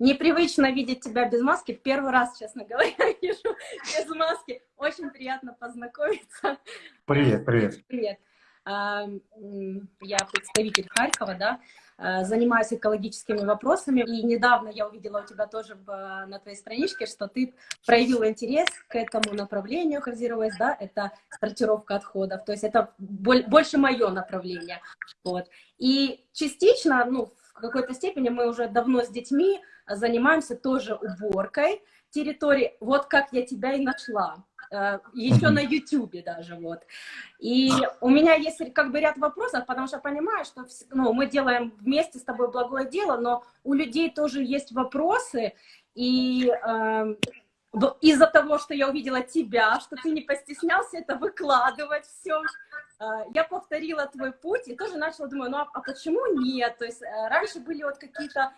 Непривычно видеть тебя без маски. Первый раз, честно говоря, вижу без маски. Очень приятно познакомиться. Привет, привет. Привет. А, я представитель Харькова, да, а, занимаюсь экологическими вопросами. И недавно я увидела у тебя тоже в, на твоей страничке, что ты проявил интерес к этому направлению Waste, да, это сортировка отходов. То есть это больше мое направление. Вот. И частично, ну, в какой-то степени мы уже давно с детьми занимаемся тоже уборкой территории. Вот как я тебя и нашла. Э, Еще на YouTube даже, вот. И у меня есть как бы ряд вопросов, потому что понимаю, что ну, мы делаем вместе с тобой благое дело, но у людей тоже есть вопросы, и э, из-за того, что я увидела тебя, что ты не постеснялся это выкладывать все, э, я повторила твой путь и тоже начала думать, ну а, а почему нет? То есть э, раньше были вот какие-то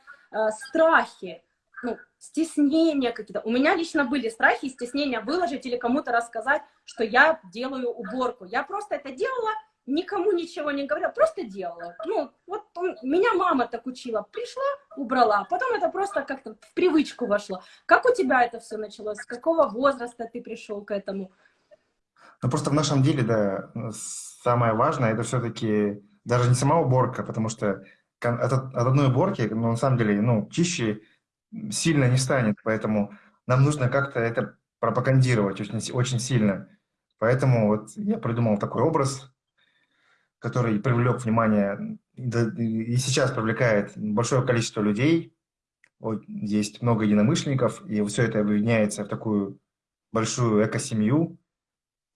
страхи, ну, стеснения какие-то. У меня лично были страхи и стеснения выложить или кому-то рассказать, что я делаю уборку. Я просто это делала, никому ничего не говорила, просто делала. Ну, вот он, меня мама так учила. Пришла, убрала. Потом это просто как-то в привычку вошло. Как у тебя это все началось? С какого возраста ты пришел к этому? Ну, просто в нашем деле, да, самое важное, это все-таки даже не сама уборка, потому что от, от одной уборки, ну, на самом деле, ну, чище сильно не станет, поэтому нам нужно как-то это пропагандировать очень, очень сильно. Поэтому вот я придумал такой образ, который привлек внимание и сейчас привлекает большое количество людей. Вот есть много единомышленников, и все это объединяется в такую большую экосемью,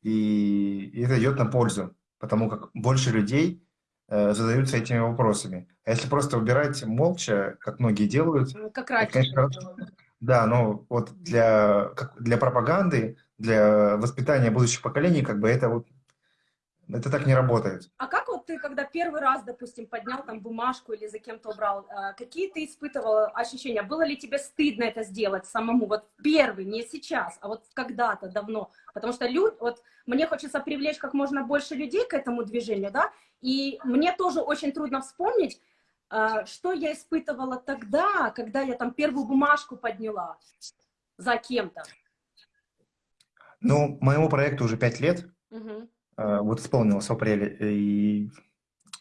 и это идет на пользу, потому как больше людей задаются этими вопросами. А если просто убирать молча, как многие делают... Ну, как раньше. Конечно, да, но вот для, как, для пропаганды, для воспитания будущих поколений, как бы это вот это так не работает. А как вот ты, когда первый раз, допустим, поднял там бумажку или за кем-то убрал, а, какие ты испытывал ощущения? Было ли тебе стыдно это сделать самому? Вот первый, не сейчас, а вот когда-то давно. Потому что люди, вот мне хочется привлечь как можно больше людей к этому движению, да, и мне тоже очень трудно вспомнить, а, что я испытывала тогда, когда я там первую бумажку подняла за кем-то. Ну, моему проекту уже пять лет. Угу. Вот исполнилось в апреле. И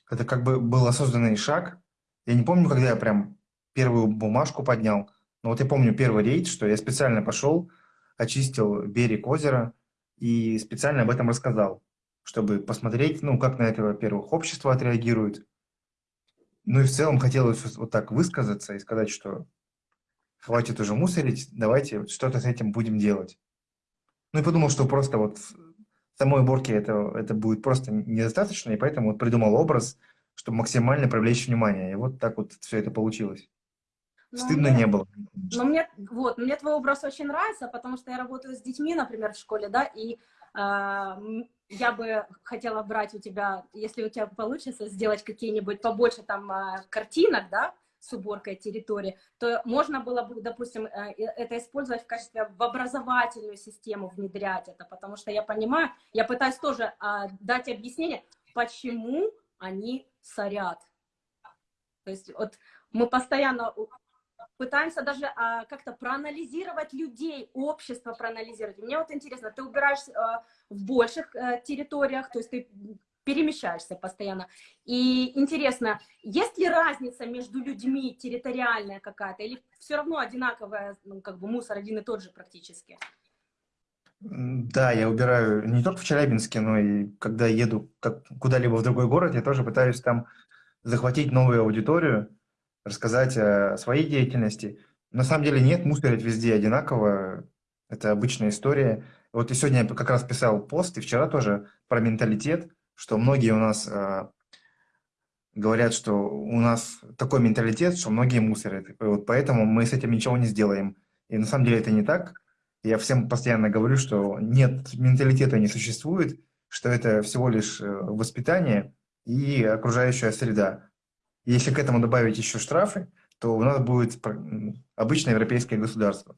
это как бы был осознанный шаг. Я не помню, когда я прям первую бумажку поднял. Но вот я помню первый рейд, что я специально пошел, очистил берег озера и специально об этом рассказал чтобы посмотреть, ну, как на это, во-первых, общество отреагирует. Ну и в целом хотелось вот так высказаться и сказать, что хватит уже мусорить, давайте что-то с этим будем делать. Ну и подумал, что просто вот самой уборки это, это будет просто недостаточно, и поэтому вот придумал образ, чтобы максимально привлечь внимание. И вот так вот все это получилось. Но ну, Стыдно мне, не было. Но мне, вот, мне твой образ очень нравится, потому что я работаю с детьми, например, в школе, да, и я бы хотела брать у тебя, если у тебя получится, сделать какие-нибудь побольше там а, картинок, да, с уборкой территории, то можно было бы, допустим, э, это использовать в качестве в образовательную систему, внедрять это, потому что я понимаю, я пытаюсь тоже а, дать объяснение, почему они сорят. То есть вот мы постоянно пытаемся даже а, как-то проанализировать людей, общество проанализировать. Мне вот интересно, ты убираешь а, в больших а, территориях, то есть ты перемещаешься постоянно. И интересно, есть ли разница между людьми территориальная какая-то, или все равно одинаковая, ну, как бы мусор один и тот же практически? Да, я убираю не только в Челябинске, но и когда еду куда-либо в другой город, я тоже пытаюсь там захватить новую аудиторию, рассказать о своей деятельности. На самом деле нет, мусорить везде одинаково. Это обычная история. Вот и сегодня я как раз писал пост, и вчера тоже про менталитет, что многие у нас э, говорят, что у нас такой менталитет, что многие мусорят. И вот поэтому мы с этим ничего не сделаем. И на самом деле это не так. Я всем постоянно говорю, что нет, менталитета не существует, что это всего лишь э, воспитание и окружающая среда. Если к этому добавить еще штрафы, то у нас будет обычное европейское государство.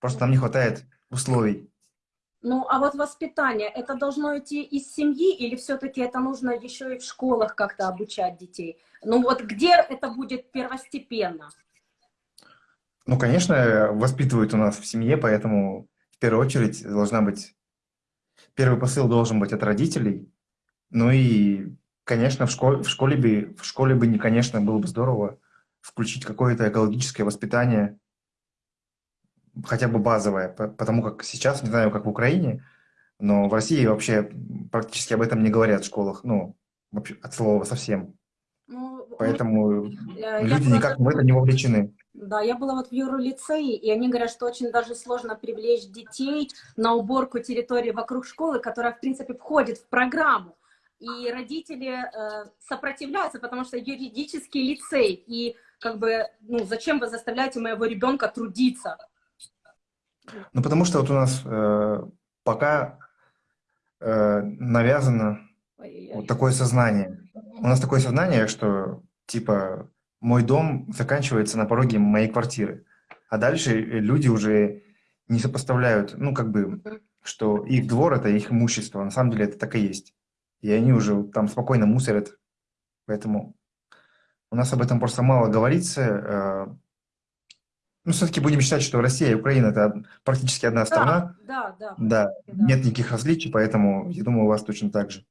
Просто нам не хватает условий. Ну, а вот воспитание, это должно идти из семьи или все-таки это нужно еще и в школах как-то обучать детей? Ну вот где это будет первостепенно? Ну, конечно, воспитывают у нас в семье, поэтому в первую очередь должна быть... Первый посыл должен быть от родителей. Ну и, конечно, в школе, в школе бы, в школе бы, конечно, было бы здорово включить какое-то экологическое воспитание, хотя бы базовое, потому как сейчас, не знаю, как в Украине, но в России вообще практически об этом не говорят в школах, ну, вообще от слова совсем. Ну, Поэтому я люди просто... никак в это не вовлечены. Да, я была вот в юролицее, и они говорят, что очень даже сложно привлечь детей на уборку территории вокруг школы, которая, в принципе, входит в программу. И родители э, сопротивляются, потому что юридический лицей, и как бы, ну, зачем вы заставляете моего ребенка трудиться? Ну, потому что вот у нас э, пока э, навязано вот такое сознание. У нас такое сознание, что, типа, мой дом заканчивается на пороге моей квартиры. А дальше люди уже не сопоставляют, ну, как бы, что их двор – это их имущество. На самом деле это так и есть. И они уже там спокойно мусорят. Поэтому у нас об этом просто мало говорится. Э, ну, все-таки будем считать, что Россия и Украина – это практически одна страна. Да, да. Да, да. нет никаких различий, поэтому я думаю, у вас точно так же.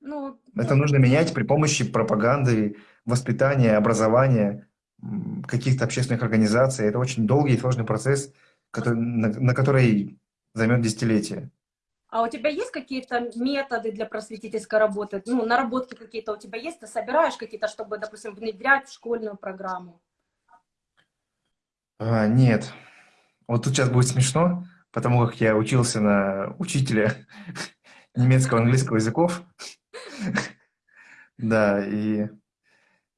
Ну, это нужно менять при помощи пропаганды, воспитания, образования, каких-то общественных организаций. Это очень долгий и сложный процесс, который, на, на который займет десятилетия. А у тебя есть какие-то методы для просветительской работы? Ну, наработки какие-то у тебя есть? Ты собираешь какие-то, чтобы, допустим, внедрять в школьную программу? А, нет. Вот тут сейчас будет смешно, потому как я учился на учителя немецкого английского языков. Да, и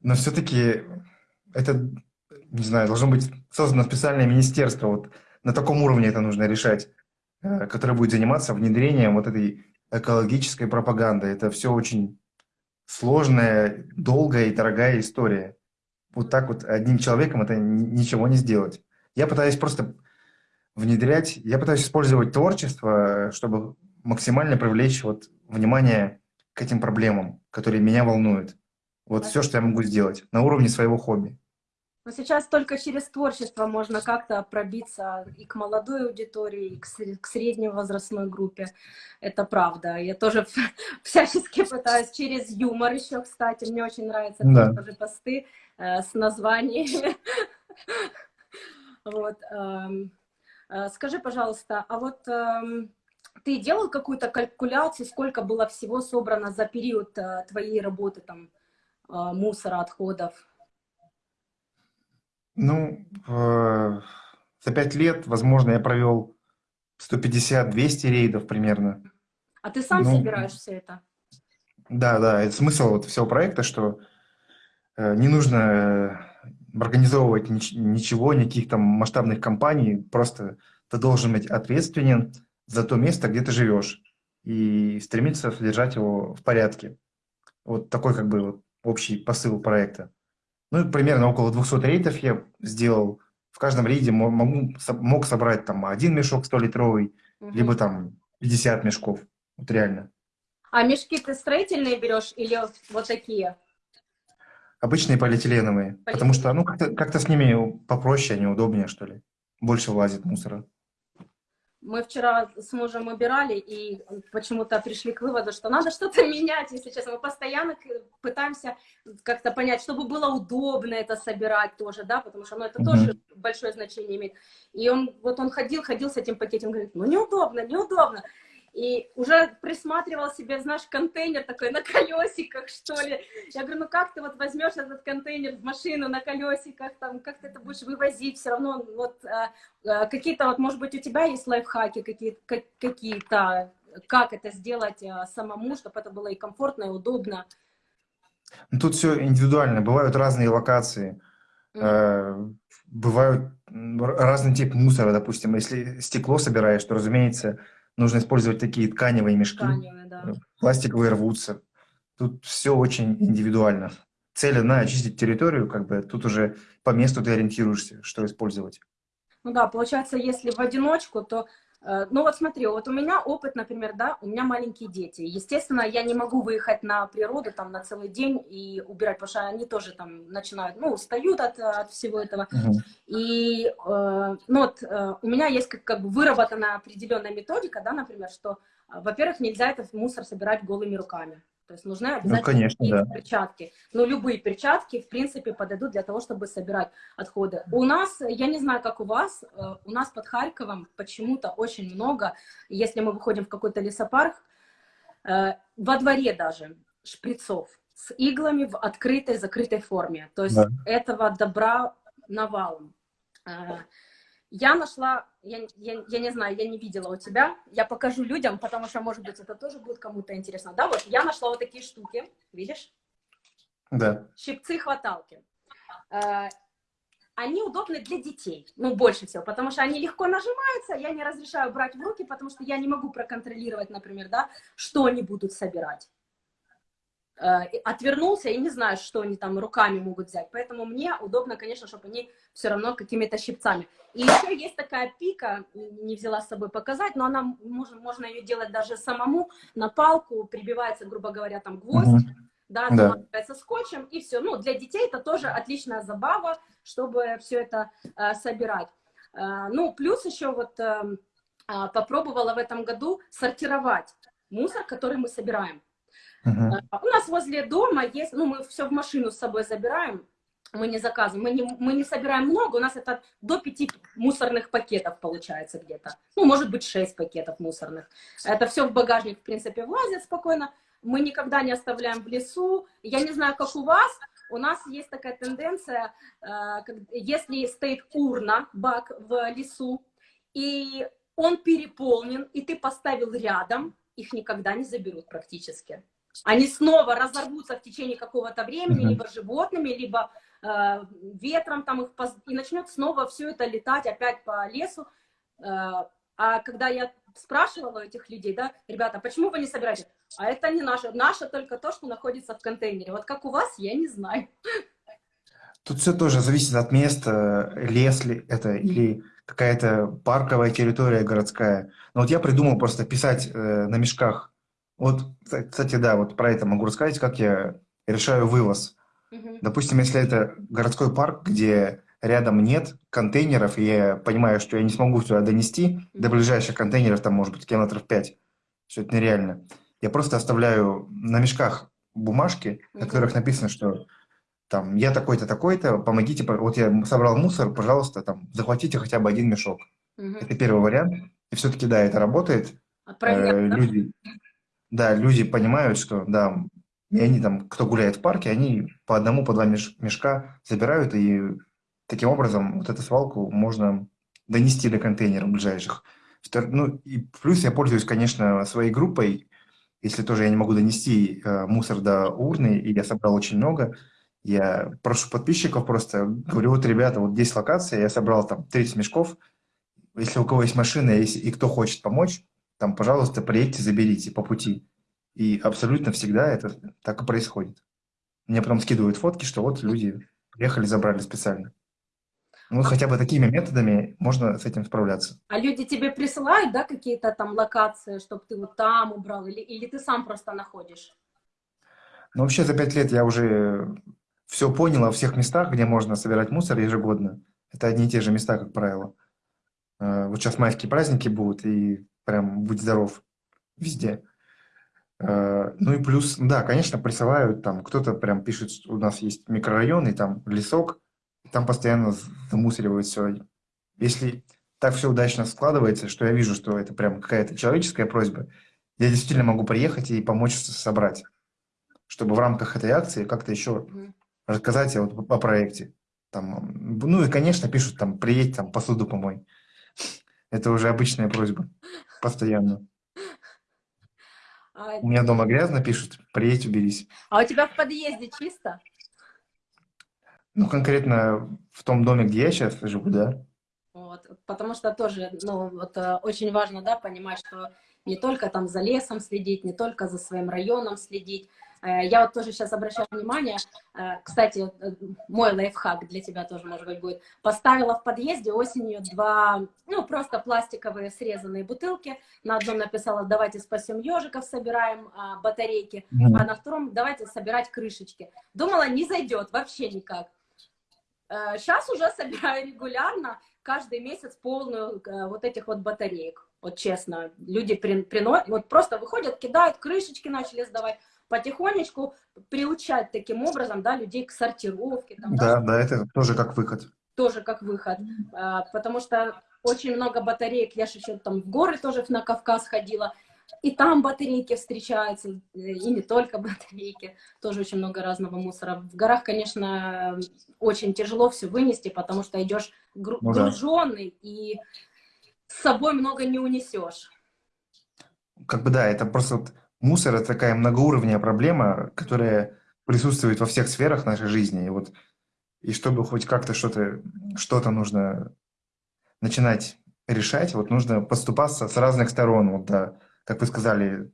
но все-таки это, не знаю, должно быть создано специальное министерство, вот на таком уровне это нужно решать, э, которое будет заниматься внедрением вот этой экологической пропаганды. Это все очень сложная, долгая и дорогая история. Вот так вот одним человеком это ничего не сделать. Я пытаюсь просто внедрять, я пытаюсь использовать творчество, чтобы максимально привлечь вот внимание к этим проблемам, которые меня волнуют. Вот все, что я могу сделать на уровне своего хобби. Но сейчас только через творчество можно как-то пробиться и к молодой аудитории, и к, средней возрастной группе. Это правда. Я тоже всячески пытаюсь через юмор еще, кстати. Мне очень нравятся да. тоже посты э, с названиями. Вот. Э, э, скажи, пожалуйста, а вот э, ты делал какую-то калькуляцию, сколько было всего собрано за период э, твоей работы там? А, мусора, отходов? Ну, за пять лет, возможно, я провел 150-200 рейдов примерно. А ты сам ну, собираешь все это? Да, да, это смысл вот всего проекта, что э, не нужно э, организовывать ничего, никаких там масштабных компаний, просто ты должен быть ответственен за то место, где ты живешь, и стремиться содержать его в порядке. Вот такой как бы общий посыл проекта. Ну, примерно около 200 рейдов я сделал. В каждом рейде могу, мог собрать там один мешок 100-литровый, угу. либо там 50 мешков. Вот реально. А мешки ты строительные берешь или вот такие? Обычные полиэтиленовые. Полиэтилен. Потому что, ну, как-то как, -то, с ними попроще, они удобнее, что ли. Больше влазит мусора. Мы вчера с мужем убирали и почему-то пришли к выводу, что надо что-то менять, если честно. Мы постоянно пытаемся как-то понять, чтобы было удобно это собирать тоже, да, потому что ну, это mm -hmm. тоже большое значение имеет. И он, вот он ходил, ходил с этим пакетом, говорит, ну неудобно, неудобно. И уже присматривал себе, знаешь, контейнер такой на колесиках, что ли. Я говорю, ну как ты вот возьмешь этот контейнер в машину на колесиках, там, как ты это будешь вывозить, все равно вот а, а, какие-то, вот, может быть, у тебя есть лайфхаки какие-то, какие-то, как это сделать а, самому, чтобы это было и комфортно, и удобно. Ну, тут все индивидуально, бывают разные локации. Mm -hmm. Бывают разный тип мусора, допустим, если стекло собираешь, то, разумеется, нужно использовать такие тканевые мешки. Тканевые, да. Пластиковые рвутся. Тут все очень индивидуально. Цель одна – очистить территорию, как бы тут уже по месту ты ориентируешься, что использовать. Ну да, получается, если в одиночку, то ну вот смотри, вот у меня опыт, например, да, у меня маленькие дети. Естественно, я не могу выехать на природу там на целый день и убирать, потому что они тоже там начинают, ну, устают от, от всего этого. Угу. И, э, ну вот, э, у меня есть как, как бы выработана определенная методика, да, например, что, э, во-первых, нельзя этот мусор собирать голыми руками. То есть нужны ну, обязательно ну, конечно, да. перчатки. Но любые перчатки, в принципе, подойдут для того, чтобы собирать отходы. У нас, я не знаю, как у вас, э, у нас под Харьковом почему-то очень много, если мы выходим в какой-то лесопарк, э, во дворе даже шприцов с иглами в открытой, закрытой форме. То есть да. этого добра навалом. Я нашла, я, я, я не знаю, я не видела у тебя, я покажу людям, потому что, может быть, это тоже будет кому-то интересно. Да, вот я нашла вот такие штуки, видишь? Да. Щипцы-хваталки. Э, они удобны для детей, ну, больше всего, потому что они легко нажимаются, я не разрешаю брать в руки, потому что я не могу проконтролировать, например, да, что они будут собирать. Э, отвернулся и не знаю, что они там руками могут взять. Поэтому мне удобно, конечно, чтобы они все равно какими-то щипцами. И еще есть такая пика, не взяла с собой показать, но она, можно, можно ее делать даже самому, на палку прибивается, грубо говоря, там гвоздь, угу. да, заматывается да. скотчем, и все. Ну, для детей это тоже отличная забава, чтобы все это э, собирать. Э, ну, плюс еще вот э, попробовала в этом году сортировать мусор, который мы собираем. Uh-huh. У нас возле дома есть, ну, мы все в машину с собой забираем, мы не заказываем, мы не, мы не собираем много, у нас это до пяти мусорных пакетов получается где-то. Ну, может быть, шесть пакетов мусорных. Это все в багажник, в принципе, влазит спокойно. Мы никогда не оставляем в лесу. Я не знаю, как у вас, у нас есть такая тенденция, э, если стоит урна, бак в лесу, и он переполнен, и ты поставил рядом, их никогда не заберут практически. Они снова разорвутся в течение какого-то времени, либо животными, либо э, ветром там их, поз... и начнет снова все это летать опять по лесу. Э, а когда я спрашивала у этих людей, да, ребята, почему вы не собираете? А это не наше, наше только то, что находится в контейнере. Вот как у вас, я не знаю. Тут все тоже зависит от места, лес ли это или какая-то парковая территория городская. Но вот я придумал просто писать э, на мешках вот, кстати, да, вот про это могу рассказать, как я решаю вывоз. Угу. Допустим, если это городской парк, где рядом нет контейнеров, и я понимаю, что я не смогу сюда донести, угу. до ближайших контейнеров там может быть километров 5, что это нереально. Я просто оставляю на мешках бумажки, угу. на которых написано, что там я такой-то, такой-то, помогите, вот я собрал мусор, пожалуйста, там захватите хотя бы один мешок. Угу. Это первый вариант. И все-таки, да, это работает. Отправляют, э, люди, да, люди понимают, что, да, и они там, кто гуляет в парке, они по одному, по два мешка забирают, и таким образом вот эту свалку можно донести до контейнеров ближайших. Ну, и плюс я пользуюсь, конечно, своей группой, если тоже я не могу донести э, мусор до урны, и я собрал очень много, я прошу подписчиков просто, говорю, вот, ребята, вот здесь локация, я собрал там 30 мешков, если у кого есть машина, если, и кто хочет помочь, там, пожалуйста, приедьте, заберите по пути. И абсолютно всегда это так и происходит. Мне потом скидывают фотки, что вот люди приехали, забрали специально. Ну, а... хотя бы такими методами можно с этим справляться. А люди тебе присылают, да, какие-то там локации, чтобы ты вот там убрал, или, или ты сам просто находишь? Ну, вообще за пять лет я уже все понял о всех местах, где можно собирать мусор ежегодно. Это одни и те же места, как правило. Э, вот сейчас майские праздники будут, и прям будь здоров везде. Э, ну и плюс, да, конечно, присылают, там кто-то прям пишет, что у нас есть микрорайон, и там лесок, и там постоянно замусоривают все. Если так все удачно складывается, что я вижу, что это прям какая-то человеческая просьба, я действительно могу приехать и помочь собрать, чтобы в рамках этой акции как-то еще рассказать вот о проекте. Там, ну и, конечно, пишут там, приедь, там, посуду помой. Это уже обычная просьба. Постоянно. А... У меня дома грязно, пишут, приедь, уберись. А у тебя в подъезде чисто? Ну, конкретно в том доме, где я сейчас живу, да. Вот, потому что тоже, ну, вот э, очень важно, да, понимать, что не только там за лесом следить, не только за своим районом следить, я вот тоже сейчас обращаю внимание, э, кстати, э, мой лайфхак для тебя тоже, может быть, будет. Поставила в подъезде осенью два, ну, просто пластиковые срезанные бутылки. На одном написала, давайте спасем ежиков, собираем а, батарейки, mm а на втором давайте собирать крышечки. Думала, не зайдет вообще никак. Сейчас уже собираю регулярно, каждый месяц полную вот этих вот батареек. Вот честно, люди приносят, вот просто выходят, кидают, крышечки начали сдавать потихонечку приучать таким образом, да, людей к сортировке. Там, да, да, да, это тоже как выход. Тоже как выход, а, потому что очень много батареек, я же еще там в горы тоже на Кавказ ходила, и там батарейки встречаются, и не только батарейки, тоже очень много разного мусора. В горах, конечно, очень тяжело все вынести, потому что идешь гру ну, груженный, да. и с собой много не унесешь. Как бы да, это просто вот мусор – это такая многоуровневая проблема, которая присутствует во всех сферах нашей жизни. И, вот, и чтобы хоть как-то что-то что, -то, нужно начинать решать, вот нужно поступаться с разных сторон. Вот, да, как вы сказали,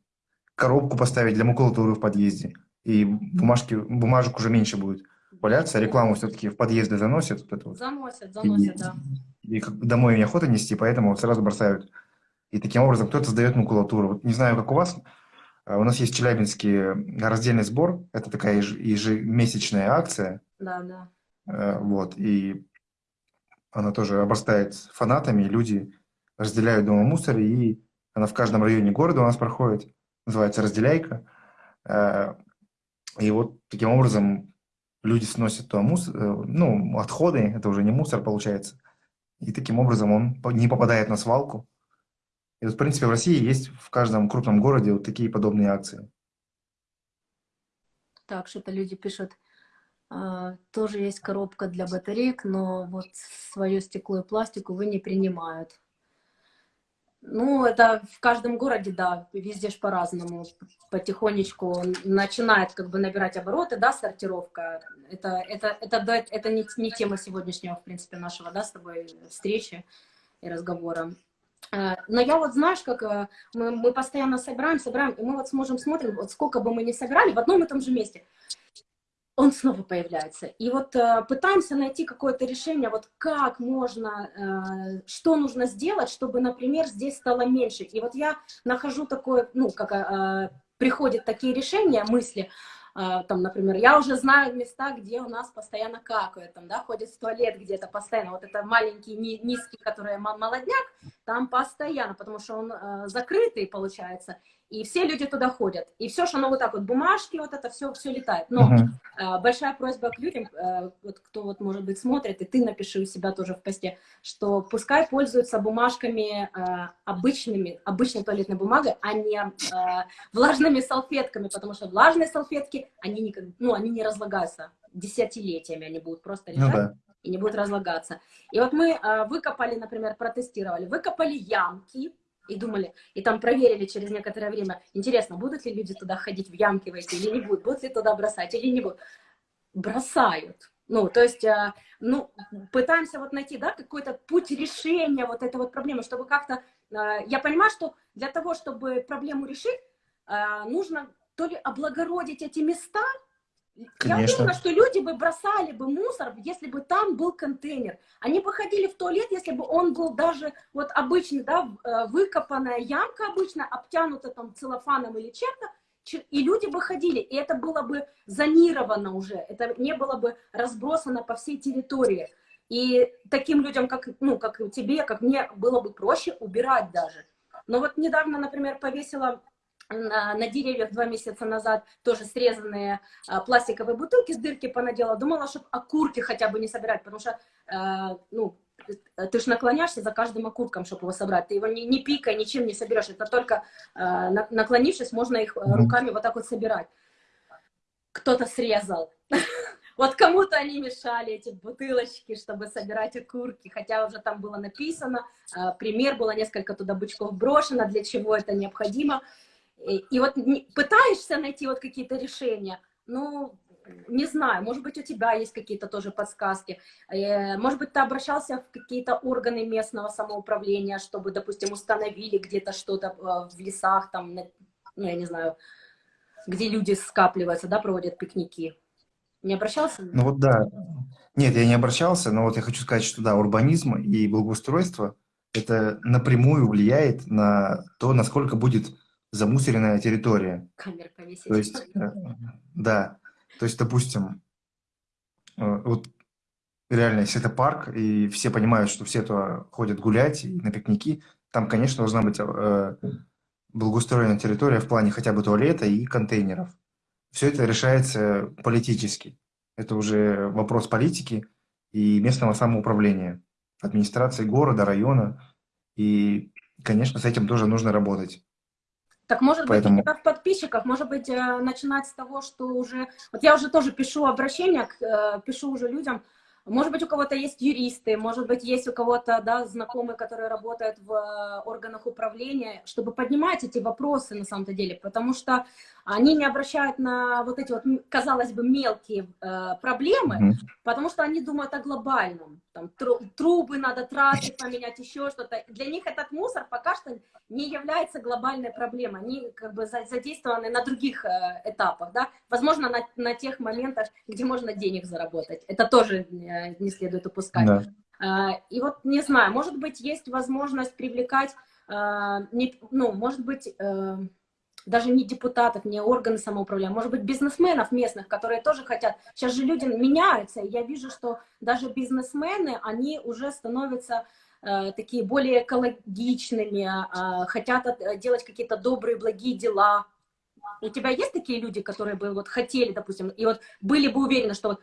коробку поставить для макулатуры в подъезде, и бумажки, бумажек уже меньше будет валяться, рекламу все-таки в подъезды заносят. Вот это вот. Заносят, заносят, и, да. И, домой неохота нести, поэтому вот сразу бросают. И таким образом кто-то сдает макулатуру. Вот не знаю, как у вас, а у нас есть Челябинский раздельный сбор. Это такая ежемесячная акция. Да, да. Э, вот. И она тоже обрастает фанатами. Люди разделяют дома мусор. И она в каждом районе города у нас проходит. Называется «Разделяйка». Э, и вот таким образом люди сносят туда мусор, э, ну, отходы, это уже не мусор получается. И таким образом он не попадает на свалку. И вот, в принципе, в России есть в каждом крупном городе вот такие подобные акции. Так, что-то люди пишут. А, тоже есть коробка для батареек, но вот свое стекло и пластику вы не принимают. Ну, это в каждом городе, да, везде ж по-разному. Потихонечку начинает как бы набирать обороты, да, сортировка. Это, это, это, это не, не тема сегодняшнего, в принципе, нашего, да, с тобой встречи и разговора. Э, но я вот, знаешь, как э, мы, мы постоянно собираем, собираем, и мы вот сможем смотрим, вот сколько бы мы ни собирали, в одном и том же месте, он снова появляется. И вот э, пытаемся найти какое-то решение, вот как можно, э, что нужно сделать, чтобы, например, здесь стало меньше. И вот я нахожу такое, ну, как э, приходят такие решения, мысли, там, например, я уже знаю места, где у нас постоянно какают, там, да, ходит в туалет где-то постоянно, вот это маленький, низкий, который молодняк, там постоянно, потому что он э, закрытый, получается, и все люди туда ходят. И все, что оно вот так вот, бумажки, вот это все, все летает. Но uh -huh. э, большая просьба к людям, э, вот кто вот, может быть, смотрит, и ты напиши у себя тоже в посте, что пускай пользуются бумажками э, обычными, обычной туалетной бумагой, а не э, влажными салфетками, потому что влажные салфетки, они, никак, ну, они не разлагаются десятилетиями, они будут просто ну лежать. Ну, да и не будут разлагаться. И вот мы э, выкопали, например, протестировали, выкопали ямки, и думали, и там проверили через некоторое время, интересно, будут ли люди туда ходить в ямки в эти или не будут, будут ли туда бросать или не будут. Бросают. Ну, то есть, э, ну, пытаемся вот найти, да, какой-то путь решения вот этой вот проблемы, чтобы как-то... Э, я понимаю, что для того, чтобы проблему решить, э, нужно то ли облагородить эти места, Конечно. Я уверена, что люди бы бросали бы мусор, если бы там был контейнер. Они бы ходили в туалет, если бы он был даже вот обычный, да, э, выкопанная ямка обычно, обтянута там целлофаном или чем-то, и люди бы ходили, и это было бы зонировано уже, это не было бы разбросано по всей территории. И таким людям, как, ну, как тебе, как мне, было бы проще убирать даже. Но вот недавно, например, повесила на, на деревьях два месяца назад тоже срезанные а, пластиковые бутылки с дырки понадела. Думала, чтобы окурки хотя бы не собирать, потому что, а, ну, ты же наклоняешься за каждым окурком, чтобы его собрать. Ты его не, не пикай, ничем не соберешь. Это только а, наклонившись, можно их руками вот так вот собирать. Кто-то срезал. Вот кому-то они мешали, эти бутылочки, чтобы собирать окурки, хотя уже там было написано, пример, было несколько туда бычков брошено, для чего это необходимо. И вот пытаешься найти вот какие-то решения, ну, не знаю, может быть, у тебя есть какие-то тоже подсказки. Э, может быть, ты обращался в какие-то органы местного самоуправления, чтобы, допустим, установили где-то что-то э, в лесах, там, ну, я не знаю, где люди скапливаются, да, проводят пикники. Не обращался? Ну вот да. Нет, я не обращался, но вот я хочу сказать, что да, урбанизм и благоустройство – это напрямую влияет на то, насколько будет замусоренная территория. Камеры повесить. То есть, э, да, то есть, допустим, э, вот реально, если это парк, и все понимают, что все туда ходят гулять на пикники, там, конечно, должна быть э, благоустроенная территория в плане хотя бы туалета и контейнеров. Все это решается политически. Это уже вопрос политики и местного самоуправления, администрации города, района. И, конечно, с этим тоже нужно работать. Так может Поэтому... быть, в подписчиках, может быть, э, начинать с того, что уже... Вот я уже тоже пишу обращения, э, пишу уже людям, может быть, у кого-то есть юристы, может быть, есть у кого-то да, знакомые, которые работают в э, органах управления, чтобы поднимать эти вопросы на самом-то деле, потому что они не обращают на вот эти вот, казалось бы, мелкие э, проблемы, mm -hmm. потому что они думают о глобальном. Там, трубы надо трассы поменять, еще что-то. Для них этот мусор пока что не является глобальной проблемой. Они как бы задействованы на других э, этапах, да? Возможно, на, на тех моментах, где можно денег заработать. Это тоже э, не следует упускать. Да. Э, и вот, не знаю, может быть, есть возможность привлекать, э, не, ну, может быть... Э, даже не депутатов, не органы самоуправления, может быть, бизнесменов местных, которые тоже хотят. Сейчас же люди меняются, и я вижу, что даже бизнесмены, они уже становятся э, такие более экологичными, э, хотят э, делать какие-то добрые, благие дела. У тебя есть такие люди, которые бы вот хотели, допустим, и вот были бы уверены, что вот,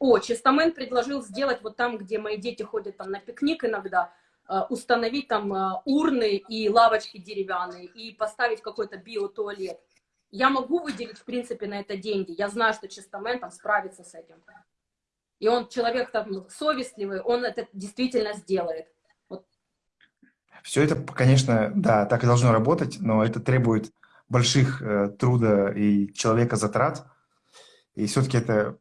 о, Чистомент предложил сделать вот там, где мои дети ходят там на пикник иногда, Э, установить там э, урны и лавочки деревянные и поставить какой-то биотуалет. Я могу выделить, в принципе, на это деньги. Я знаю, что Чистомен там справится с этим. И он человек там совестливый, он это действительно сделает. Вот. Все это, конечно, да, так и должно работать, но это требует больших э, труда и человека затрат. И все-таки это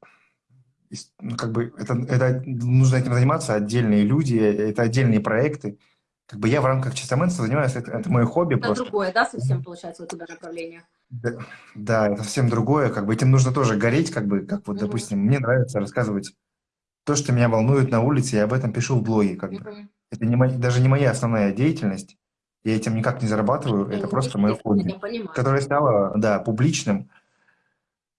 ну, как бы это, это нужно этим заниматься отдельные люди, это отдельные проекты. Как бы я в рамках чистоменства занимаюсь, это, это мое хобби это просто. другое, да, совсем получается у тебя направление? Да, да, это совсем другое, как бы этим нужно тоже гореть, как бы, как вот, угу. допустим, мне нравится рассказывать то, что меня волнует на улице, я об этом пишу в блоге, как угу. бы. Это не даже не моя основная деятельность, я этим никак не зарабатываю, это просто мое хобби, которое стало, да, публичным,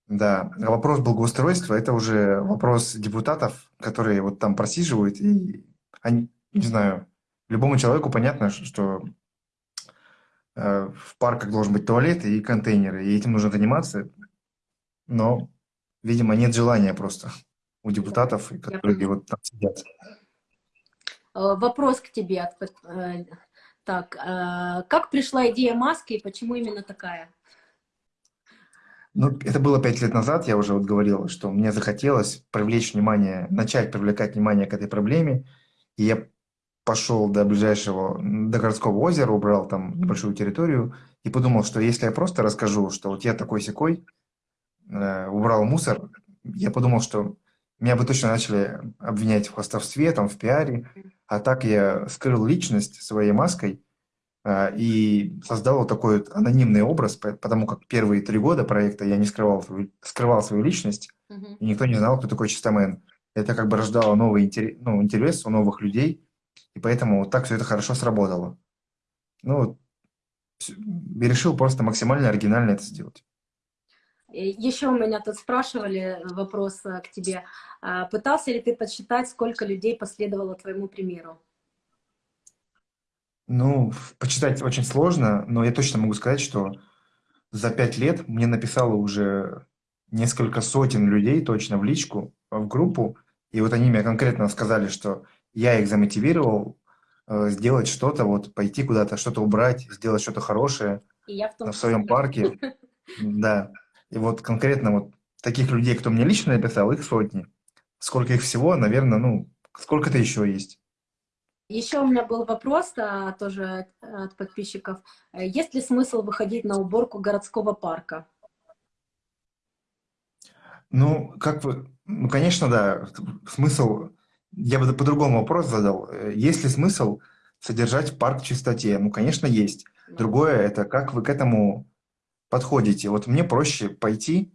да, а вопрос благоустройства – это уже вопрос депутатов, которые вот там просиживают, и они, не знаю, любому человеку понятно, что э, в парках должен быть туалет и контейнеры, и этим нужно заниматься, но, видимо, нет желания просто у депутатов, которые вот там сидят. Э, вопрос к тебе. Э, так, как пришла идея маски и почему именно такая? Ну, это было пять лет назад, я уже вот говорил, что мне захотелось привлечь внимание, начать привлекать внимание к этой проблеме. И я пошел до ближайшего, до городского озера, убрал там небольшую территорию и подумал, что если я просто расскажу, что вот я такой-сякой, э, убрал мусор, я подумал, что меня бы точно начали обвинять в хвастовстве, там, в пиаре, а так я скрыл личность своей маской, а, и создал вот такой вот анонимный образ, потому как первые три года проекта я не скрывал, скрывал свою личность, угу. и никто не знал, кто такой Чистомен. Это как бы рождало новый интерес, ну, интерес у новых людей, и поэтому вот так все это хорошо сработало. Ну, я решил просто максимально оригинально это сделать. Еще у меня тут спрашивали вопрос э, к тебе. А, пытался ли ты подсчитать, сколько людей последовало твоему примеру? Ну, почитать очень сложно, но я точно могу сказать, что за пять лет мне написало уже несколько сотен людей точно в личку, в группу, и вот они мне конкретно сказали, что я их замотивировал э, сделать что-то, вот пойти куда-то, что-то убрать, сделать что-то хорошее и я в, том в своем парке. Да. И вот конкретно вот таких людей, кто мне лично написал, их сотни. Сколько их всего, наверное, ну, сколько-то еще есть. Еще у меня был вопрос а, тоже от подписчиков. Э, есть ли смысл выходить на уборку городского парка? Ну, как вы... Ну, конечно, да. Смысл... Я бы по-другому вопрос задал. Э, есть ли смысл содержать парк в чистоте? Ну, конечно, есть. Другое – это как вы к этому подходите. Вот мне проще пойти,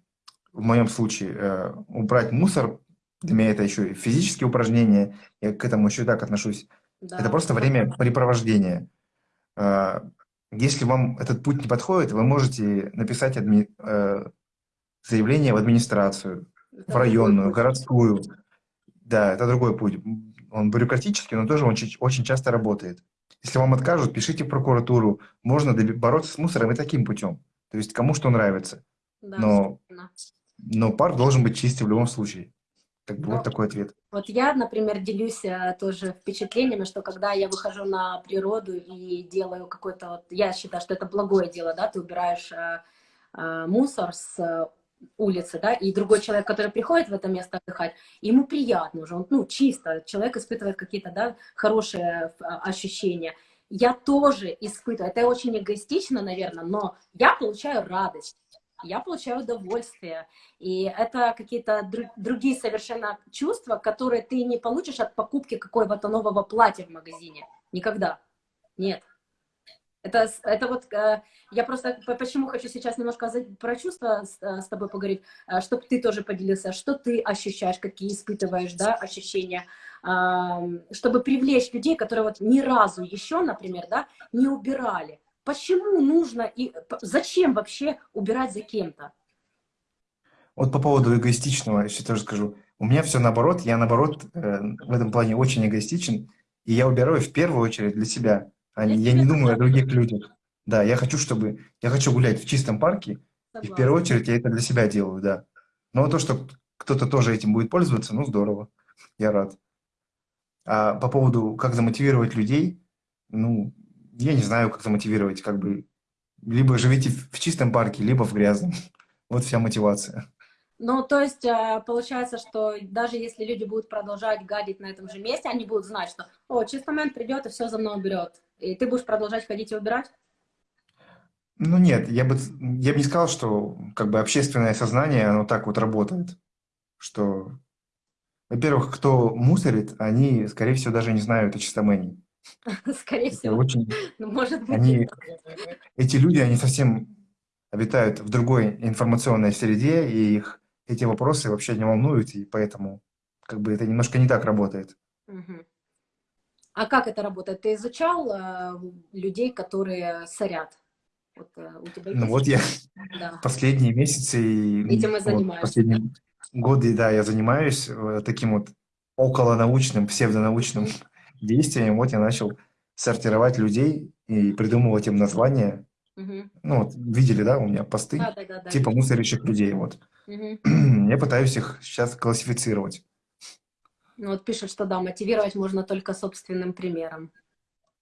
в моем случае, э, убрать мусор. Для меня это еще и физические упражнения. Я к этому еще и так отношусь. Да. Это просто времяпрепровождение. Э, если вам этот путь не подходит, вы можете написать адми... э, заявление в администрацию, Это в районную, городскую. Да, это другой путь. Он бюрократический, но тоже очень, очень часто работает. Если вам откажут, пишите в прокуратуру. Можно бороться с мусором и таким путем. То есть кому что нравится. Да, Но, собственно. но парк должен быть чистый в любом случае. Бы Ну, вот такой ответ. Вот я, например, делюсь э, тоже впечатлениями, что когда я выхожу на природу и делаю какой-то, вот, я считаю, что это благое дело, да, ты убираешь э, э, мусор с э, улицы, да, и другой человек, который приходит в это место отдыхать, ему приятно уже, он, ну, чисто, человек испытывает какие-то, да, хорошие э, ощущения. Я тоже испытываю, это очень эгоистично, наверное, но я получаю радость, я получаю удовольствие, и это какие-то дру- другие совершенно чувства, которые ты не получишь от покупки какого-то нового платья в магазине. Никогда. Нет. Это, это вот, э, я просто по- почему хочу сейчас немножко про чувства с, э, с тобой поговорить, чтобы ты тоже поделился, что ты ощущаешь, какие испытываешь, да, ощущения, чтобы привлечь людей, которые вот ни разу еще, например, да, не убирали. Почему нужно и зачем вообще убирать за кем-то? Вот по поводу эгоистичного еще тоже скажу. У меня все наоборот. Я наоборот э, в этом плане очень эгоистичен. И я убираю в первую очередь для себя. А не- я не думаю о других людях. Да, я хочу, чтобы... Я хочу гулять в чистом парке, И в Согласна. первую очередь я это для себя делаю, да. Но то, что кто-то тоже этим будет пользоваться, ну здорово, я рад. А по поводу, как замотивировать людей, ну, я не знаю, как замотивировать, как бы, либо живите в чистом парке, либо в грязном. Вот вся мотивация. Ну, то есть, э, получается, что даже если люди будут продолжать гадить на этом же месте, они будут знать, что, о, чистый момент придет и все за мной уберет. И ты будешь продолжать ходить и убирать? Ну нет, я бы, я бы не сказал, что как бы общественное сознание, оно так вот работает, что, во-первых, кто мусорит, они, скорее всего, даже не знают о чистомении. Скорее всего. очень, Ну, может быть. они, эти люди, они совсем обитают в другой информационной среде, и их эти вопросы вообще не волнуют, и поэтому как бы это немножко не так работает. Мгм. А как это работает? Ты изучал э, людей, которые сорят? Вот э, у тебя Ну вот я Да. последние месяцы и Этим и вот последние годы, да, я занимаюсь э, таким вот околонаучным, псевдонаучным действием. Вот я начал сортировать людей и придумывать им названия. Мгм. Ну вот видели, да, у меня посты Да, да, да, да. типа мусорящих людей. Вот Мгм. я пытаюсь их сейчас классифицировать. Ну, вот пишут, что да, мотивировать можно только собственным примером.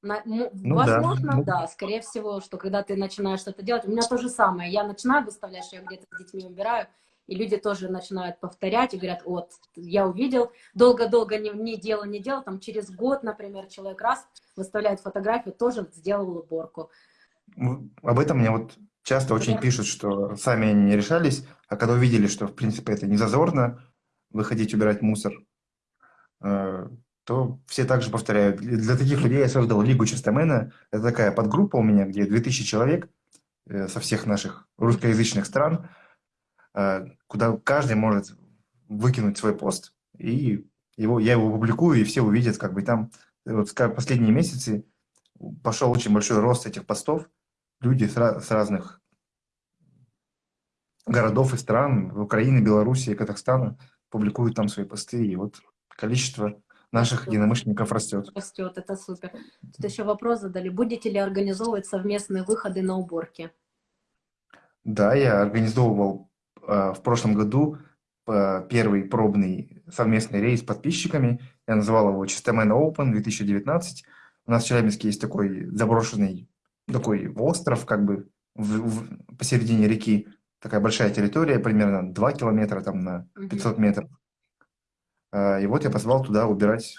На- Ну да, возможно, ну. да, скорее всего, что когда ты начинаешь что-то делать, у меня то же самое. Я начинаю выставлять, что я где-то с детьми убираю, и люди тоже начинают повторять и говорят, вот, я увидел, долго-долго не, не делал, не делал, там через год, например, человек раз выставляет фотографию, тоже сделал уборку. Ну, Об этом мне вот часто очень Да. пишут, что сами они не решались, а когда увидели, что, в принципе, это не зазорно, выходить убирать мусор, то все также повторяют. Для таких людей я создал Лигу Чистомена. Это такая подгруппа у меня, где 2000 человек э, со всех наших русскоязычных стран, э, куда каждый может выкинуть свой пост, и его, я его публикую, и все увидят, как бы там э, вот последние месяцы пошел очень большой рост этих постов. Люди с, с разных городов и стран, Украины, Белоруссии, Казахстана, публикуют там свои посты, и вот количество наших единомышленников растет. Растет, это супер. Тут еще вопрос задали, будете ли организовывать совместные выходы на уборки? Да, я организовывал э, в прошлом году э, первый пробный совместный рейс с подписчиками. Я называл его Чистомен Open 2019. У нас в Челябинске есть такой заброшенный такой остров, как бы в- в- посередине реки. Такая большая территория, примерно 2 километра там на Мгм. 500 метров. Э, И вот я позвал туда убирать.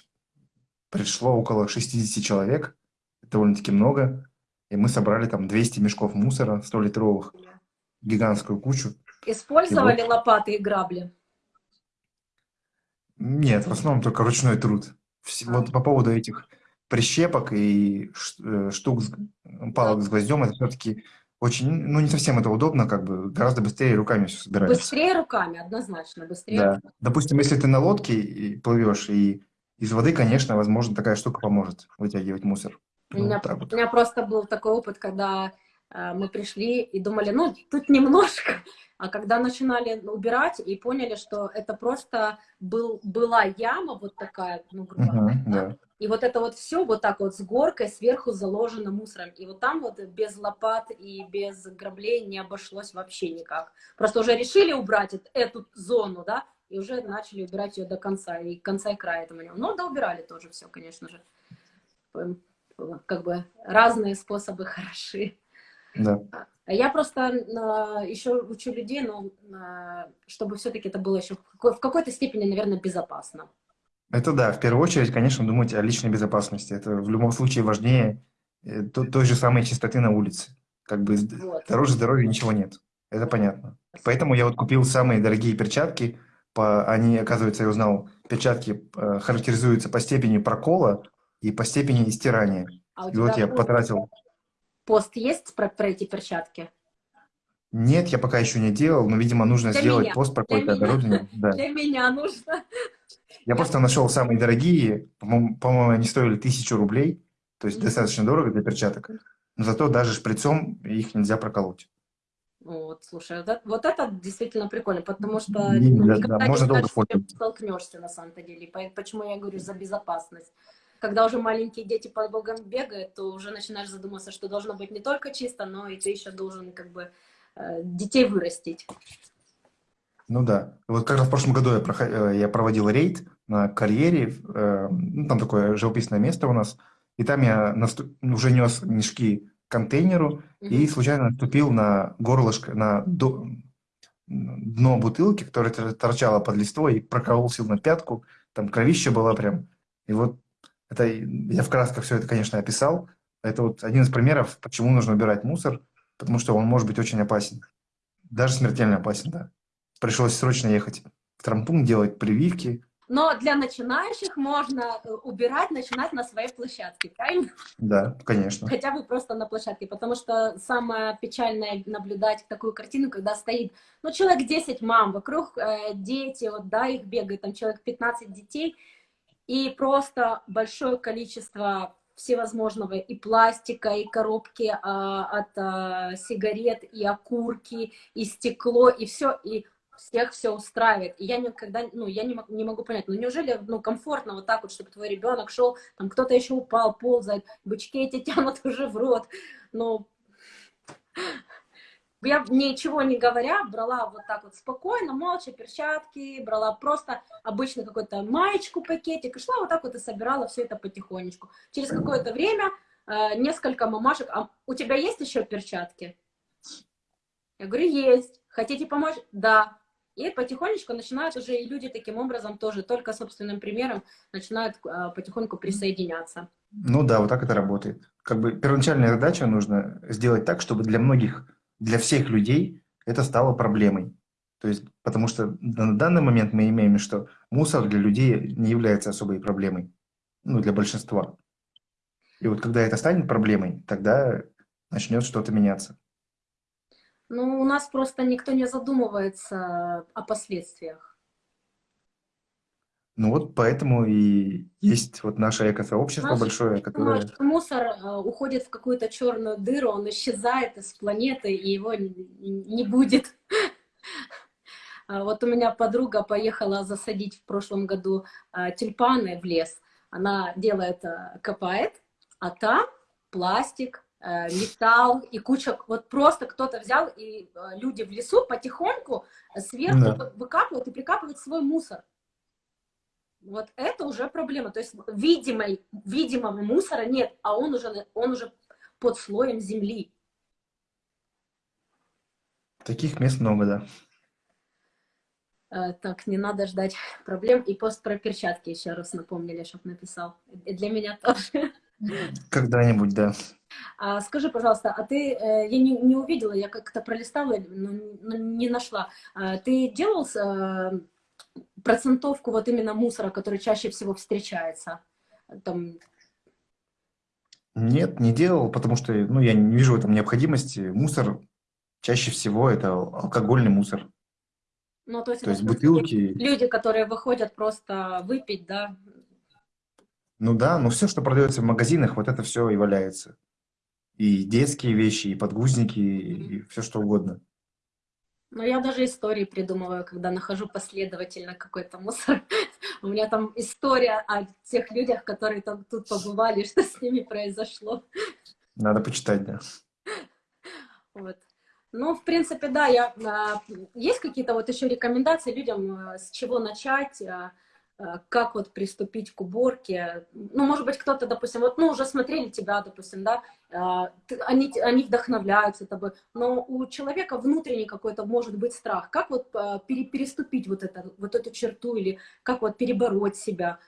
Пришло около 60 человек, довольно-таки много. И мы собрали там 200 мешков мусора 100-литровых, гигантскую кучу. Использовали лопаты и грабли? Нет, в основном только ручной труд. А. Вот по поводу этих прищепок и э, штук, палок с гвоздем, это все-таки очень, ну, не совсем это удобно, как бы гораздо быстрее руками все собирается. Быстрее руками, однозначно, быстрее. Да. Допустим, если ты на лодке и плывешь, и из воды, конечно, возможно, такая штука поможет вытягивать мусор. У меня, вот вот. у меня просто был такой опыт, когда мы пришли и думали, ну, тут немножко, а когда начинали убирать и поняли, что это просто был, была яма вот такая, ну, грубо говоря, uh -huh, да. и вот это вот все вот так вот с горкой сверху заложено мусором. И вот там вот без лопат и без граблей не обошлось вообще никак. Просто уже решили убрать эту зону, да, и уже начали убирать ее до конца, и конца и края этому не Но да, убирали тоже все, конечно же. Как бы разные способы хороши. Да. Я просто а, еще учу людей, но а, чтобы все-таки это было еще в какой-то степени, наверное, безопасно. Это да, в первую очередь, конечно, думать о личной безопасности. Это в любом случае важнее э, той же самой чистоты на улице. Как бы вот. дороже здоровья ничего нет. Это понятно. Поэтому я вот купил самые дорогие перчатки. По, они, оказывается, я узнал, перчатки э, характеризуются по степени прокола и по степени стирания. А и вот я потратил Пост есть про, про эти перчатки? Нет, я пока еще не делал, но, видимо, нужно для сделать меня. пост про какое-то оборудование. Да. Для меня нужно. Я просто нашел самые дорогие, по-моему, они стоили тысячу рублей, то есть mm -hmm. достаточно дорого для перчаток, но зато даже шприцом их нельзя проколоть. Вот, слушай, вот это, вот это действительно прикольно, потому что да, ну, никогда да, можно долго столкнешься на самом-то деле. Почему я говорю за безопасность? Когда уже маленькие дети по богам бегают, то уже начинаешь задуматься, что должно быть не только чисто, но и ты еще должен как бы э, детей вырастить. Ну да. Вот как раз в прошлом году я, проход... Э, я проводил рейд на карьере, э, ну, там такое живописное место у нас, и там я наступ... уже нес мешки к контейнеру угу. и случайно наступил на горлышко, на до... дно бутылки, которая торчала под листвой, и проколол сил на пятку, там кровища была прям. И вот это я в красках все это, конечно, описал. Это вот один из примеров, почему нужно убирать мусор, потому что он может быть очень опасен. Даже смертельно опасен, да. Пришлось срочно ехать в трампункт, делать прививки. Но для начинающих можно э, убирать, начинать на своей площадке, правильно? Да, конечно. Хотя бы просто на площадке, потому что самое печальное наблюдать такую картину, когда стоит, ну, человек 10 мам, вокруг э, дети, вот, да, их бегает, там человек 15 детей, и просто большое количество всевозможного и пластика, и коробки а, от а, сигарет, и окурки, и стекло, и все, и всех все устраивает. И я никогда, ну, я не, не могу понять, ну, неужели, ну, комфортно вот так вот, чтобы твой ребенок шел, там, кто-то еще упал, ползает, бычки эти тянут уже в рот, ну, я ничего не говоря, брала вот так вот спокойно, молча, перчатки, брала просто обычно какую-то маечку, пакетик, и шла вот так вот и собирала все это потихонечку. Через какое-то время э, несколько мамашек, а у тебя есть еще перчатки? Я говорю, есть. Хотите помочь? Да. И потихонечку начинают уже и люди таким образом тоже, только собственным примером, начинают э, потихоньку присоединяться. Ну да, вот так это работает. Как бы первоначальная задача нужно сделать так, чтобы для многих для всех людей это стало проблемой. То есть, потому что на данный момент мы имеем, что мусор для людей не является особой проблемой, ну, для большинства. И вот когда это станет проблемой, тогда начнет что-то меняться. Ну, у нас просто никто не задумывается о последствиях. Ну вот поэтому и есть вот наше экосообщество Наш, большое, которое... Мусор э, уходит в какую-то черную дыру, он исчезает из планеты, и его не, будет. А вот у меня подруга поехала засадить в прошлом году э, тюльпаны в лес. Она делает, э, копает, а там пластик, металл и куча, вот просто кто-то взял, и люди в лесу потихоньку сверху да. выкапывают и прикапывают свой мусор вот это уже проблема. То есть видимой, видимого мусора нет, а он уже, он уже под слоем земли. Таких мест много, да. А, так, не надо ждать проблем. И пост про перчатки еще раз напомнили, чтобы написал. И для меня тоже. Когда-нибудь, да. А, скажи, пожалуйста, а ты, э, я не, не увидела, я как-то пролистала, но, но не нашла. А, ты делал э, процентовку вот именно мусора, который чаще всего встречается? Там... Нет, не делал, потому что ну, я не вижу в этом необходимости. Мусор чаще всего это алкогольный мусор. Ну, то есть, То есть бутылки, люди, которые выходят просто выпить, да, ну да, но все, что продается в магазинах, вот это все и валяется. И детские вещи, и подгузники, и все что угодно. Ну, я даже истории придумываю, когда нахожу последовательно какой-то мусор. У меня там история о тех людях, которые там тут побывали, что с ними произошло. Надо почитать, да. Вот. Ну, в принципе, да, я, а, есть какие-то вот еще рекомендации людям, а, с чего начать, а, как вот приступить к уборке. Ну, может быть, кто-то, допустим, вот, ну, уже смотрели тебя, допустим, да, они, они вдохновляются тобой, но у человека внутренний какой-то может быть страх. Как вот э, переступить вот, это, вот эту черту или как вот перебороть себя?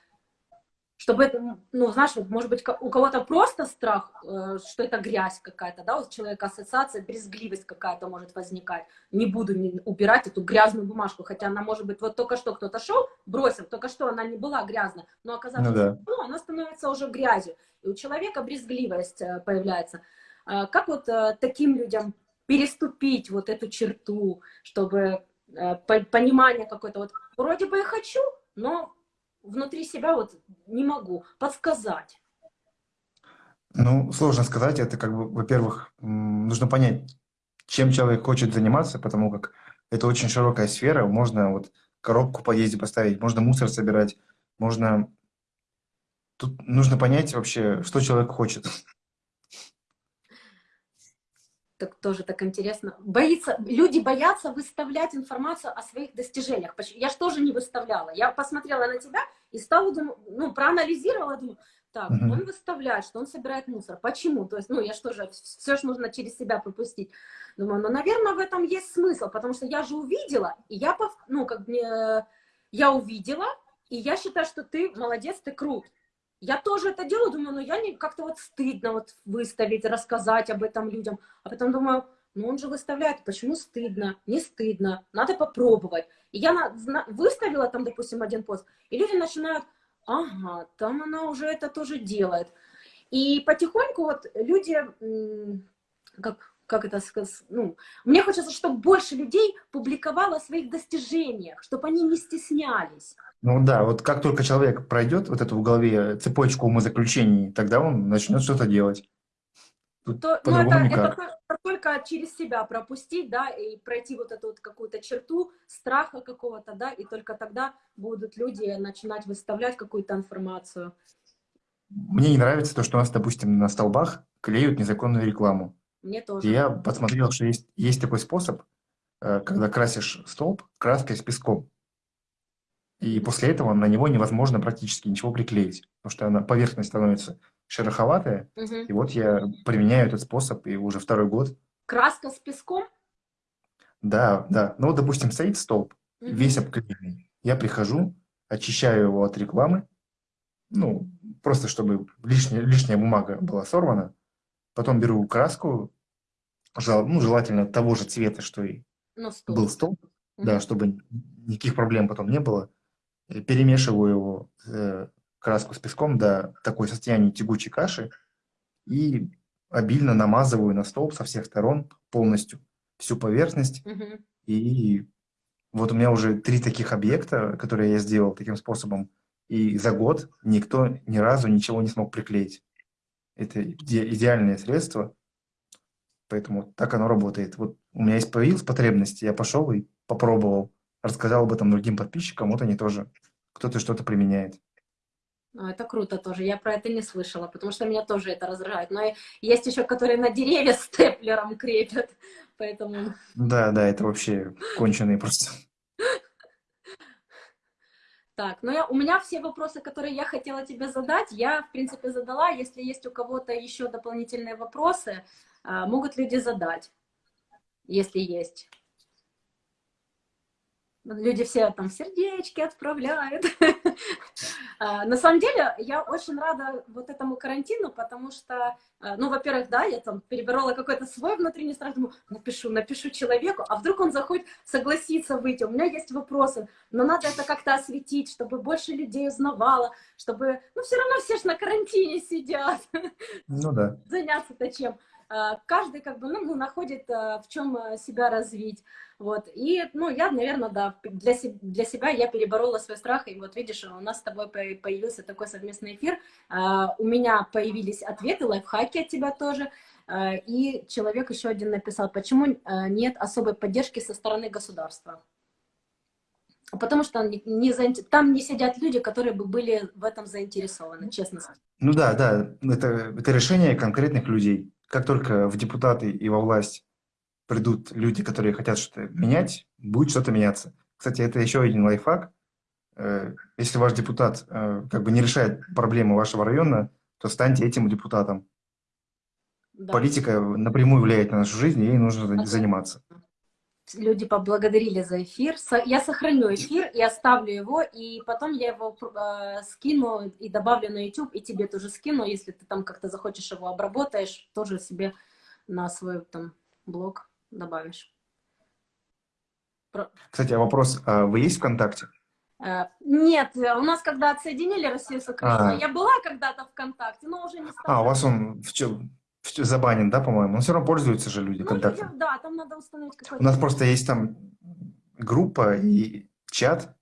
Чтобы это, ну, знаешь, вот, может быть, у кого-то просто страх, э, что это грязь какая-то, да, у человека ассоциация, брезгливость какая-то может возникать. Не буду убирать эту грязную бумажку, хотя она может быть, вот только что кто-то шел, бросил, только что она не была грязная, но оказавшись, ну, да. ну, она становится уже грязью. И у человека брезгливость э, появляется. А как вот э, таким людям переступить вот эту черту, чтобы понимание какое-то, вот вроде бы я хочу, но внутри себя вот не могу подсказать? Ну, сложно сказать. Это как бы, во-первых, нужно понять, чем человек хочет заниматься, потому как это очень широкая сфера. Можно вот коробку подъезде поставить, можно мусор собирать, можно... Тут нужно понять вообще, что человек хочет так тоже так интересно. Боится, люди боятся выставлять информацию о своих достижениях. Я же тоже не выставляла. Я посмотрела на тебя и стала, думаю, ну, проанализировала, думаю, так, угу. он выставляет, что он собирает мусор. Почему? То есть, ну, я что же, все же нужно через себя пропустить. Думаю, ну, наверное, в этом есть смысл, потому что я же увидела, и я, ну, как мне, я увидела, и я считаю, что ты молодец, ты крут. Я тоже это делаю, думаю, ну я не как-то вот стыдно вот выставить, рассказать об этом людям. А потом думаю, ну он же выставляет, почему стыдно? Не стыдно, надо попробовать. И я на, выставила там, допустим, один пост, и люди начинают, ага, там она уже это тоже делает. И потихоньку вот люди, как, как это сказать, ну, мне хочется, чтобы больше людей публиковало о своих достижениях, чтобы они не стеснялись. Ну да, вот как только человек пройдет вот эту в голове цепочку умозаключений, тогда он начнет что-то делать. Тут То, ну это, это только через себя пропустить, да, и пройти вот эту вот какую-то черту страха какого-то, да, и только тогда будут люди начинать выставлять какую-то информацию. Мне не нравится то, что у нас, допустим, на столбах клеют незаконную рекламу. Мне тоже. Я посмотрел, что есть, есть такой способ, э, когда красишь столб краской с песком. И после этого на него невозможно практически ничего приклеить, потому что она, поверхность становится шероховатая. Угу. И вот я применяю этот способ, и уже второй год. Краска с песком? Да, да. Ну, допустим, стоит столб, угу. весь обклеенный. Я прихожу, очищаю его от рекламы, ну, просто чтобы лишняя, лишняя бумага была сорвана. Потом беру краску, ну, желательно того же цвета, что и столб. был столб, угу. да, чтобы никаких проблем потом не было. Э, перемешиваю его, э, краску с песком до такой состояния тягучей каши и обильно намазываю на столб со всех сторон полностью всю поверхность. Угу. И вот у меня уже три таких объекта, которые я сделал таким способом, и за год никто ни разу ничего не смог приклеить. Это иде идеальное средство, поэтому так оно работает. Вот у меня есть появилась потребность, я пошел и попробовал рассказал об этом другим подписчикам, вот они тоже, кто-то что-то применяет. Ну, это круто тоже. Я про это не слышала, потому что меня тоже это раздражает. Но есть еще, которые на деревья степлером крепят, поэтому... Да, да, это вообще конченые просто. Так, ну я, у меня все вопросы, которые я хотела тебе задать, я, в принципе, задала. Если есть у кого-то еще дополнительные вопросы, а, могут люди задать, если есть. Люди все там сердечки отправляют. А, на самом деле, я очень рада вот этому карантину, потому что, а, ну, во-первых, да, я там переборола какой-то свой внутренний страх, думаю, напишу, напишу человеку, а вдруг он захочет согласиться выйти, у меня есть вопросы, но надо это как-то осветить, чтобы больше людей узнавало, чтобы, ну, все равно все же на карантине сидят. Ну да. Заняться-то чем? А, каждый как бы, ну, находит в чем себя развить. Вот, и, ну, я, наверное, да, для, для себя я переборола свой страх, и вот видишь, у нас с тобой появился такой совместный эфир, у меня появились ответы, лайфхаки от тебя тоже, и человек еще один написал, почему нет особой поддержки со стороны государства. Потому что не, не, там не сидят люди, которые бы были в этом заинтересованы, честно. Ну да, да, это, это решение конкретных людей. Как только в депутаты и во власть придут люди, которые хотят что-то менять, будет что-то меняться. Кстати, это еще один лайфхак. Э, если ваш депутат э, как бы не решает проблемы вашего района, то станьте этим депутатом. Да. Политика напрямую влияет на нашу жизнь, и ей нужно заниматься. Люди поблагодарили за эфир. Я сохраню эфир и оставлю его, и потом я его э, скину и добавлю на YouTube, и тебе тоже скину, если ты там как-то захочешь его обработаешь, тоже себе на свой там блог добавишь. Кстати, а вопрос, а вы есть ВКонтакте? Э, нет, у нас когда отсоединили Россию с Украиной, а. я была когда-то ВКонтакте, но уже не стала. А, у вас он в чем? Забанен, да, по-моему? Но все равно пользуются же люди ну, ВКонтакте. Да, там надо установить какой-то... У нас просто есть там группа и чат,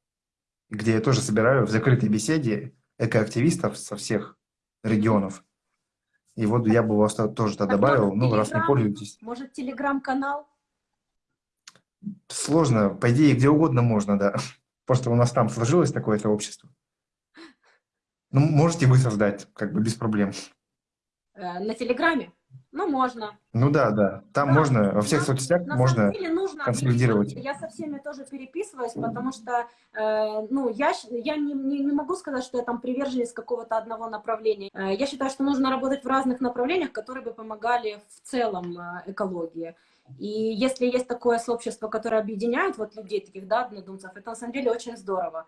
где я тоже собираю в закрытой беседе экоактивистов со всех регионов. И вот я бы вас тоже туда добавил, ну, раз не пользуетесь. Может, телеграм-канал? Сложно. По идее, где угодно можно, да. Просто у нас там сложилось такое сообщество. Ну, можете вы создать, как бы без проблем. Э, на Телеграме? Ну, можно. Ну да, да. Там да. можно, во всех на, соцсетях на можно деле нужно консолидировать. Я со всеми тоже переписываюсь, потому что, э, ну, я, я не, не, не могу сказать, что я там приверженец какого-то одного направления. Э, я считаю, что нужно работать в разных направлениях, которые бы помогали в целом э, экологии. И если есть такое сообщество, которое объединяет вот людей таких, да, однодумцев, это на самом деле очень здорово.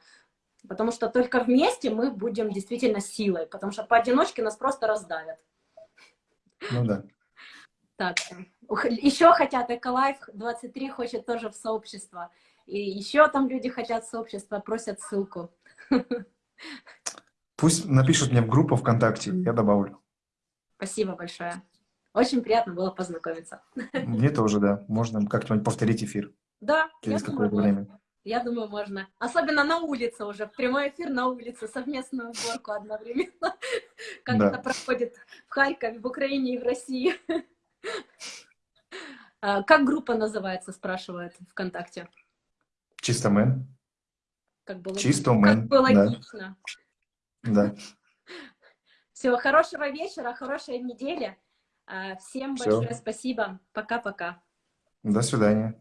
Потому что только вместе мы будем действительно силой, потому что поодиночке нас просто раздавят. Ну да. Так, еще хотят Эколайф 23 хочет тоже в сообщество. И еще там люди хотят сообщества, просят ссылку. Пусть напишут мне в группу ВКонтакте, я добавлю. Спасибо большое. Очень приятно было познакомиться. Мне тоже, да. Можно как-нибудь повторить эфир. Да. Через какое-то время. Я думаю, можно. Особенно на улице уже, в прямой эфир на улице, совместную уборку одновременно. Как да. это проходит в Харькове, в Украине и в России. А, как группа называется, спрашивает ВКонтакте? Чисто мэн. Как было, Чисто мэн. Как было да. логично. Да. Все, хорошего вечера, хорошей недели. А, всем Все. большое спасибо. Пока-пока. До свидания.